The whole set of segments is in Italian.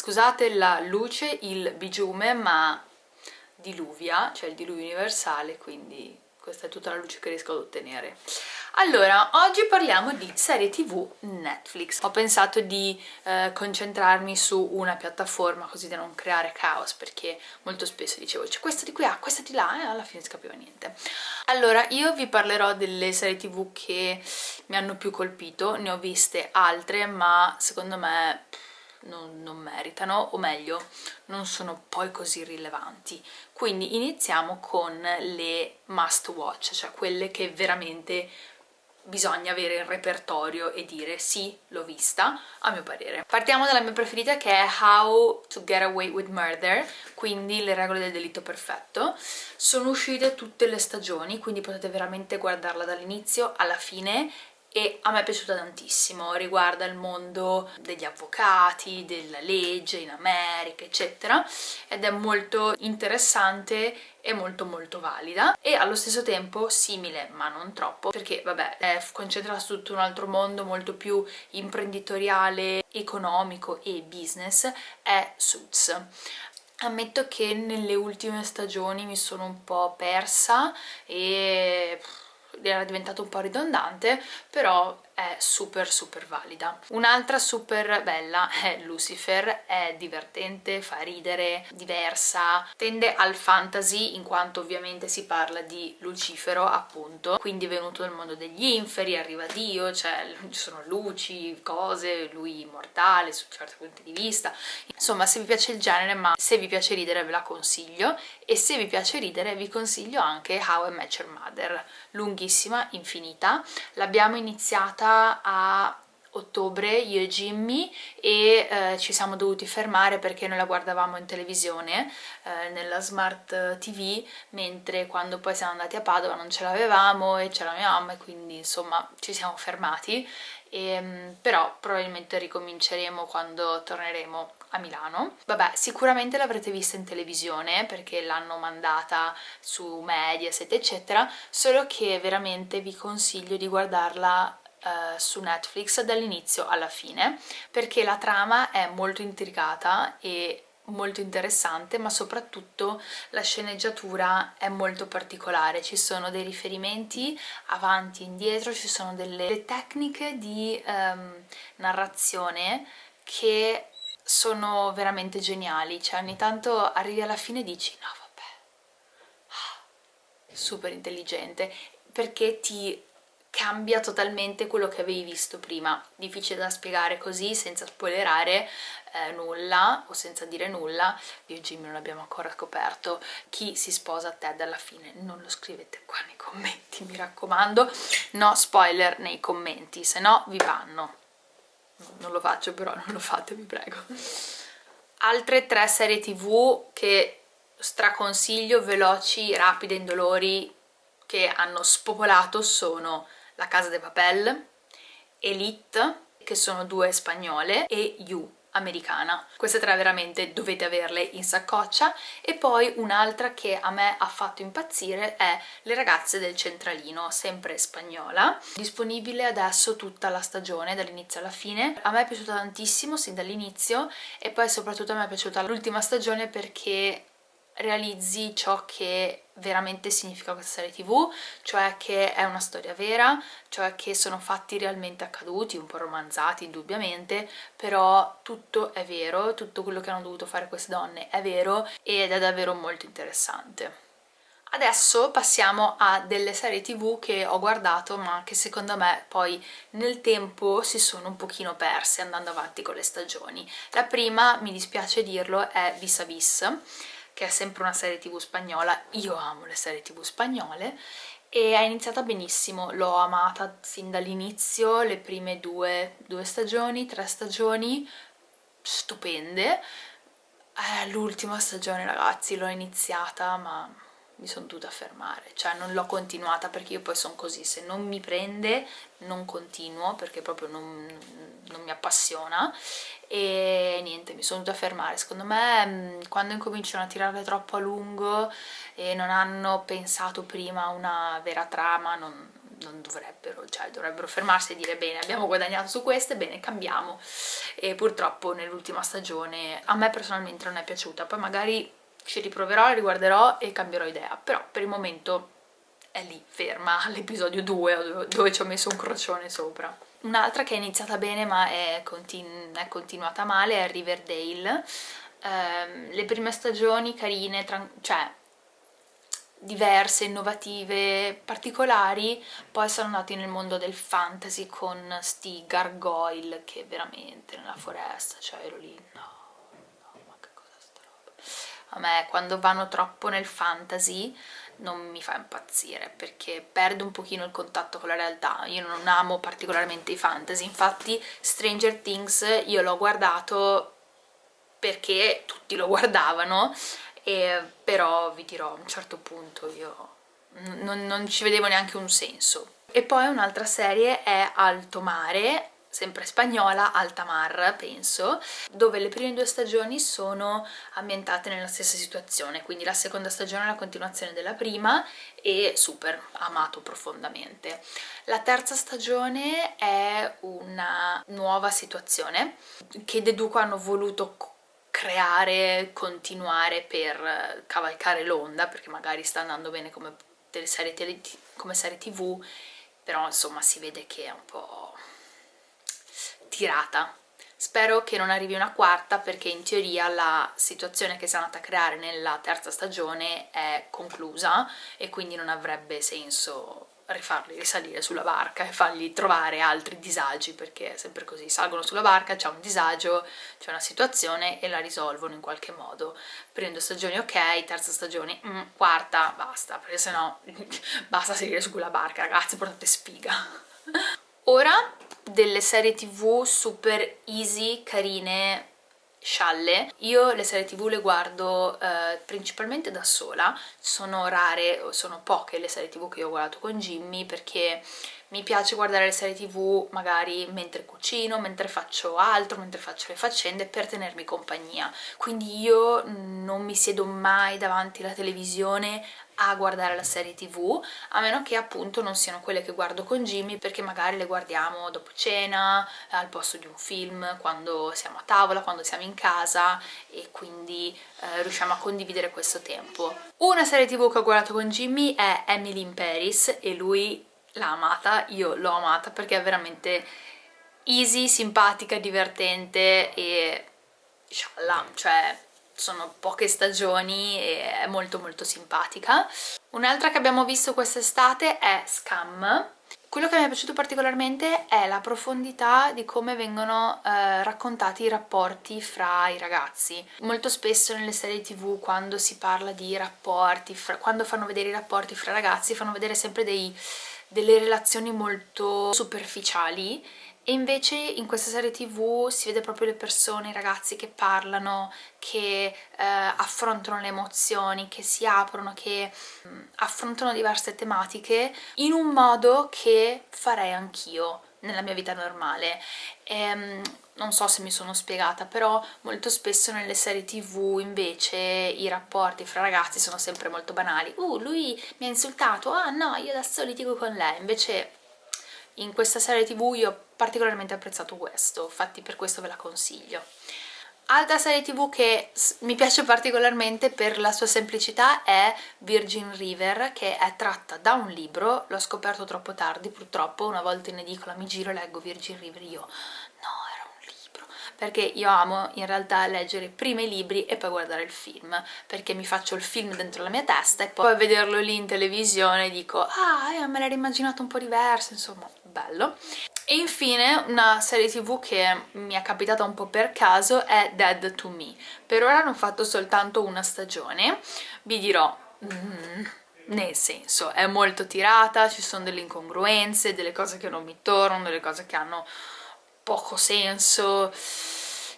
Scusate la luce, il bigiume, ma diluvia, cioè il diluvio universale, quindi questa è tutta la luce che riesco ad ottenere. Allora, oggi parliamo di serie tv Netflix. Ho pensato di eh, concentrarmi su una piattaforma così da non creare caos, perché molto spesso dicevo c'è questa di qui, ah, questa di là, e alla fine si capiva niente. Allora, io vi parlerò delle serie tv che mi hanno più colpito, ne ho viste altre, ma secondo me non, non meritano, o meglio, non sono poi così rilevanti. Quindi iniziamo con le must watch, cioè quelle che veramente bisogna avere il repertorio e dire sì, l'ho vista, a mio parere. Partiamo dalla mia preferita che è How to Get Away with Murder, quindi le regole del delitto perfetto. Sono uscite tutte le stagioni, quindi potete veramente guardarla dall'inizio alla fine e a me è piaciuta tantissimo, riguarda il mondo degli avvocati, della legge in America eccetera ed è molto interessante e molto molto valida. E allo stesso tempo simile ma non troppo perché vabbè è concentrata su tutto un altro mondo molto più imprenditoriale, economico e business è Suits. Ammetto che nelle ultime stagioni mi sono un po' persa e era diventato un po' ridondante, però è super super valida. Un'altra super bella è Lucifer, è divertente, fa ridere, diversa, tende al fantasy in quanto ovviamente si parla di Lucifero appunto, quindi è venuto dal mondo degli inferi, arriva Dio, cioè ci sono luci, cose, lui immortale su certi punti di vista, insomma se vi piace il genere ma se vi piace ridere ve la consiglio. E se vi piace ridere vi consiglio anche How I Met Your Mother, lunghissima, infinita, l'abbiamo iniziata a ottobre io e Jimmy e eh, ci siamo dovuti fermare perché noi la guardavamo in televisione eh, nella smart tv mentre quando poi siamo andati a Padova non ce l'avevamo e c'era mia mamma e quindi insomma ci siamo fermati e, ehm, però probabilmente ricominceremo quando torneremo a Milano. Vabbè, sicuramente l'avrete vista in televisione perché l'hanno mandata su Mediaset eccetera, solo che veramente vi consiglio di guardarla Uh, su Netflix dall'inizio alla fine perché la trama è molto intricata e molto interessante ma soprattutto la sceneggiatura è molto particolare. Ci sono dei riferimenti avanti e indietro ci sono delle tecniche di um, narrazione che sono veramente geniali. Cioè ogni tanto arrivi alla fine e dici no vabbè ah, super intelligente perché ti cambia totalmente quello che avevi visto prima. Difficile da spiegare così senza spoilerare eh, nulla o senza dire nulla. Io e Jimmy non abbiamo ancora scoperto chi si sposa a Ted alla fine. Non lo scrivete qua nei commenti, mi raccomando. No spoiler nei commenti, se no vi vanno. Non lo faccio però, non lo fate, vi prego. Altre tre serie tv che straconsiglio, veloci, rapide, indolori, che hanno spopolato sono la Casa de Papel, Elite, che sono due spagnole, e You, americana. Queste tre veramente dovete averle in saccoccia e poi un'altra che a me ha fatto impazzire è Le ragazze del centralino, sempre spagnola, disponibile adesso tutta la stagione dall'inizio alla fine. A me è piaciuta tantissimo sin dall'inizio e poi soprattutto a me è piaciuta l'ultima stagione perché realizzi ciò che veramente significa questa serie tv, cioè che è una storia vera, cioè che sono fatti realmente accaduti, un po' romanzati indubbiamente, però tutto è vero, tutto quello che hanno dovuto fare queste donne è vero ed è davvero molto interessante. Adesso passiamo a delle serie tv che ho guardato ma che secondo me poi nel tempo si sono un pochino perse andando avanti con le stagioni. La prima, mi dispiace dirlo, è Vis a Vis che è sempre una serie tv spagnola, io amo le serie tv spagnole e è iniziata benissimo, l'ho amata sin dall'inizio, le prime due, due stagioni, tre stagioni, stupende. Eh, l'ultima stagione ragazzi l'ho iniziata ma mi sono dovuta fermare, cioè non l'ho continuata perché io poi sono così, se non mi prende non continuo perché proprio non, non mi appassiona. E niente, mi sono dovuta fermare. Secondo me mm, quando incominciano a tirarle troppo a lungo e non hanno pensato prima a una vera trama, non, non dovrebbero, cioè dovrebbero fermarsi e dire bene abbiamo guadagnato su queste, bene cambiamo. E purtroppo nell'ultima stagione a me personalmente non è piaciuta, poi magari ci riproverò, la riguarderò e cambierò idea, però per il momento è lì, ferma, all'episodio 2 dove ci ho messo un crocione sopra. Un'altra che è iniziata bene ma è, continu è continuata male è Riverdale. Um, le prime stagioni carine, cioè diverse, innovative, particolari, poi sono andati nel mondo del fantasy con sti gargoyle che veramente nella foresta, cioè ero lì, no, ma che cosa sta roba? A me quando vanno troppo nel fantasy non mi fa impazzire perché perde un pochino il contatto con la realtà, io non amo particolarmente i fantasy, infatti Stranger Things io l'ho guardato perché tutti lo guardavano e però vi dirò a un certo punto io non, non ci vedevo neanche un senso. E poi un'altra serie è Alto Mare, sempre spagnola, Alta Mar penso, dove le prime due stagioni sono ambientate nella stessa situazione, quindi la seconda stagione è la continuazione della prima e super, amato profondamente. La terza stagione è una nuova situazione che deduco hanno voluto creare, continuare per cavalcare l'onda, perché magari sta andando bene come, serie, come serie tv, però insomma si vede che è un po' tirata. Spero che non arrivi una quarta perché in teoria la situazione che si è andata a creare nella terza stagione è conclusa e quindi non avrebbe senso rifarli risalire sulla barca e fargli trovare altri disagi perché è sempre così, salgono sulla barca, c'è un disagio, c'è una situazione e la risolvono in qualche modo. Prima due stagioni ok, terza stagione mm, quarta basta perché sennò basta salire su quella barca ragazzi, portate sfiga ora delle serie tv super easy, carine scialle. Io le serie tv le guardo eh, principalmente da sola, sono rare, sono poche le serie tv che ho guardato con Jimmy perché mi piace guardare le serie tv magari mentre cucino, mentre faccio altro, mentre faccio le faccende per tenermi compagnia. Quindi io non mi siedo mai davanti alla televisione a guardare la serie tv a meno che appunto non siano quelle che guardo con Jimmy perché magari le guardiamo dopo cena, al posto di un film, quando siamo a tavola, quando siamo in casa e quindi eh, riusciamo a condividere questo tempo. Una serie tv che ho guardato con Jimmy è Emily in Paris e lui l'ha amata, io l'ho amata perché è veramente easy, simpatica, divertente e scialla, cioè sono poche stagioni e è molto molto simpatica. Un'altra che abbiamo visto quest'estate è Scam. Quello che mi è piaciuto particolarmente è la profondità di come vengono eh, raccontati i rapporti fra i ragazzi. Molto spesso nelle serie tv quando si parla di rapporti, fra, quando fanno vedere i rapporti fra ragazzi, fanno vedere sempre dei, delle relazioni molto superficiali e invece in questa serie tv si vede proprio le persone, i ragazzi che parlano, che eh, affrontano le emozioni, che si aprono, che mh, mm, affrontano diverse tematiche in un modo che farei anch'io nella mia vita normale. E, ehm, non so se mi sono spiegata, però molto spesso nelle serie tv invece i rapporti fra ragazzi sono sempre molto banali. Uh, lui mi ha insultato, ah no, io adesso litigo con lei. Invece in questa serie tv io ho particolarmente apprezzato questo, infatti per questo ve la consiglio. Altra serie tv che mi piace particolarmente per la sua semplicità è Virgin River, che è tratta da un libro, l'ho scoperto troppo tardi purtroppo, una volta in edicola mi giro e leggo Virgin River, io perché io amo in realtà leggere prima i libri e poi guardare il film, perché mi faccio il film dentro la mia testa e poi vederlo lì in televisione dico ah, eh, me l'ero immaginato un po' diverso, insomma, bello. E infine una serie tv che mi è capitata un po' per caso è Dead to Me. Per ora hanno fatto soltanto una stagione, vi dirò... Mm, nel senso, è molto tirata, ci sono delle incongruenze, delle cose che non mi tornano, delle cose che hanno poco senso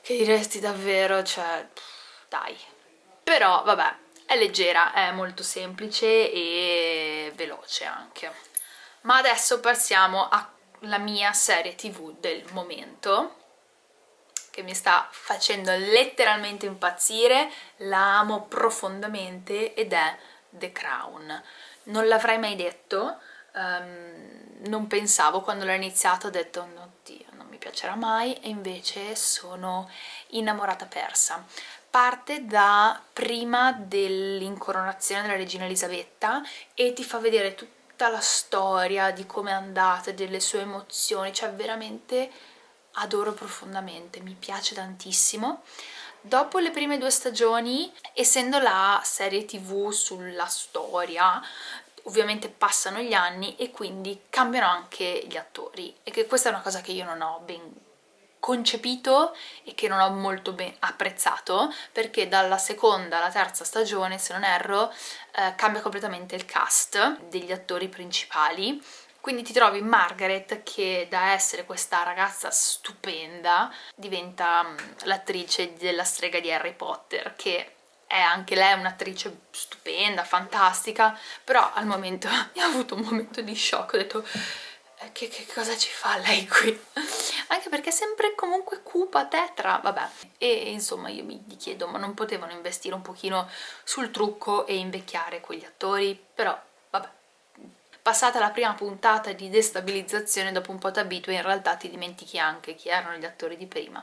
che diresti davvero, cioè, dai. Però, vabbè, è leggera, è molto semplice e veloce anche. Ma adesso passiamo alla mia serie tv del momento, che mi sta facendo letteralmente impazzire, la amo profondamente ed è The Crown. Non l'avrei mai detto, um, non pensavo quando l'ho iniziato, ho detto oddio non mi piacerà mai e invece sono innamorata persa. Parte da prima dell'incoronazione della regina Elisabetta e ti fa vedere tutta la storia di come è andata, delle sue emozioni, cioè veramente adoro profondamente, mi piace tantissimo. Dopo le prime due stagioni, essendo la serie tv sulla storia, ovviamente passano gli anni e quindi cambiano anche gli attori e che questa è una cosa che io non ho ben concepito e che non ho molto apprezzato perché dalla seconda alla terza stagione, se non erro, eh, cambia completamente il cast degli attori principali quindi ti trovi Margaret che da essere questa ragazza stupenda diventa mm, l'attrice della strega di Harry Potter che è anche lei un'attrice stupenda, fantastica, però al momento mi ha avuto un momento di shock, ho detto eh, che, che, cosa ci fa lei qui? Anche perché è sempre comunque cupa, tetra, vabbè. E insomma io mi chiedo, ma non potevano investire un pochino sul trucco e invecchiare quegli attori? Però passata la prima puntata di destabilizzazione dopo un po' ti abitui in realtà ti dimentichi anche chi erano gli attori di prima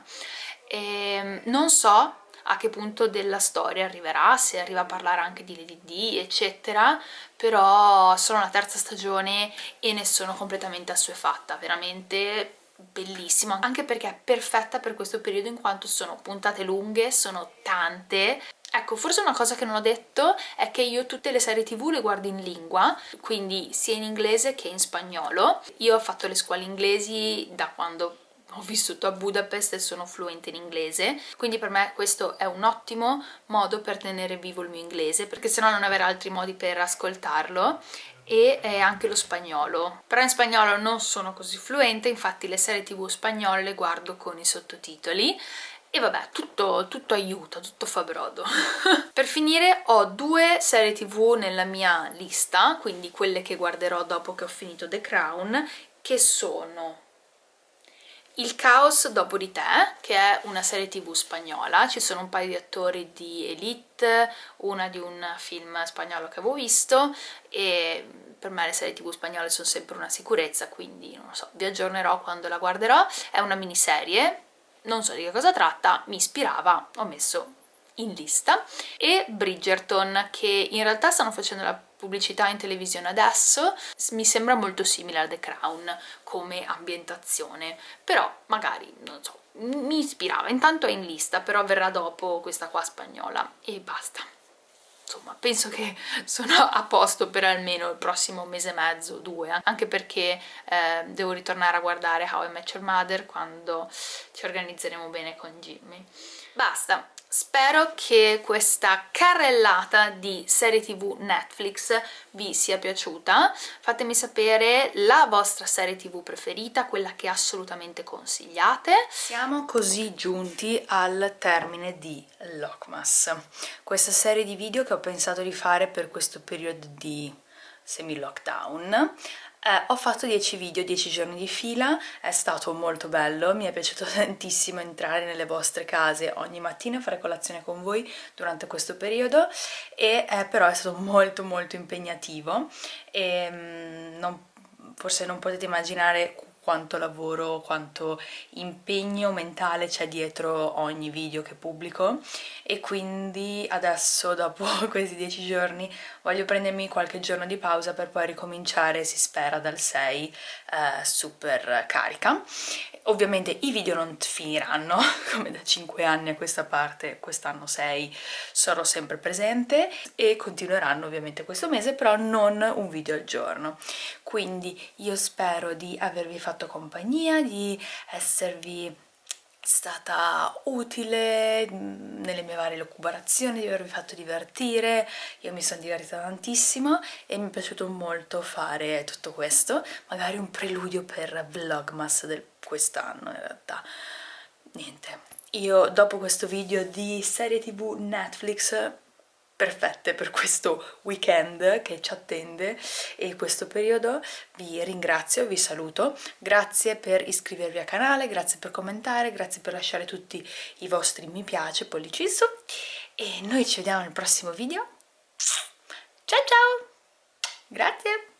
e ehm, non so a che punto della storia arriverà, se arriva a parlare anche di Lady D, eccetera, però sono alla terza stagione e ne sono completamente assuefatta, veramente bellissima, anche perché è perfetta per questo periodo in quanto sono puntate lunghe, sono tante, Ecco, forse una cosa che non ho detto è che io tutte le serie tv le guardo in lingua, quindi sia in inglese che in spagnolo. Io ho fatto le scuole inglesi da quando ho vissuto a Budapest e sono fluente in inglese, quindi per me questo è un ottimo modo per tenere vivo il mio inglese, perché sennò non avrei altri modi per ascoltarlo e anche lo spagnolo. Però in spagnolo non sono così fluente, infatti le serie tv spagnole le guardo con i sottotitoli e vabbè, tutto, tutto aiuta, tutto fa brodo. per finire ho due serie tv nella mia lista, quindi quelle che guarderò dopo che ho finito The Crown, che sono il caos dopo di te, che è una serie tv spagnola, ci sono un paio di attori di Elite, una di un film spagnolo che avevo visto e per me le serie tv spagnole sono sempre una sicurezza, quindi non lo so, vi aggiornerò quando la guarderò. È una miniserie, non so di che cosa tratta, mi ispirava, ho messo in lista e Bridgerton che in realtà stanno facendo la pubblicità in televisione adesso mi sembra molto simile a The Crown come ambientazione però magari non so mi ispirava. Intanto è in lista però verrà dopo questa qua spagnola e basta. Insomma penso che sono a posto per almeno il prossimo mese e mezzo, due, anche perché eh, devo ritornare a guardare How I Met Your Mother quando ci organizzeremo bene con Jimmy. Basta, Spero che questa carrellata di serie tv Netflix vi sia piaciuta, fatemi sapere la vostra serie tv preferita, quella che assolutamente consigliate. Siamo così giunti al termine di Lockmas, questa serie di video che ho pensato di fare per questo periodo di semi-lockdown eh, ho fatto 10 video, 10 giorni di fila, è stato molto bello, mi è piaciuto tantissimo entrare nelle vostre case ogni mattina fare colazione con voi durante questo periodo e eh, però è stato molto molto impegnativo e mm, non, forse non potete immaginare quanto lavoro, quanto impegno mentale c'è dietro ogni video che pubblico e quindi adesso dopo questi 10 giorni voglio prendermi qualche giorno di pausa per poi ricominciare, si spera, dal 6 eh, super carica. Ovviamente i video non finiranno, come da 5 anni a questa parte, quest'anno 6 sarò sempre presente e continueranno ovviamente questo mese, però non un video al giorno. Quindi io spero di avervi fatto compagnia, di esservi stata utile nelle mie varie lucubrazioni, di avervi fatto divertire, io mi sono divertita tantissimo e mi è piaciuto molto fare tutto questo, magari un preludio per Vlogmas di quest'anno in realtà. Niente, io dopo questo video di serie tv Netflix perfette per questo weekend che ci attende. E questo periodo vi ringrazio, vi saluto. Grazie per iscrivervi al canale, grazie per commentare, grazie per lasciare tutti i vostri mi piace, pollici in su e noi ci vediamo nel prossimo video. Ciao ciao! Grazie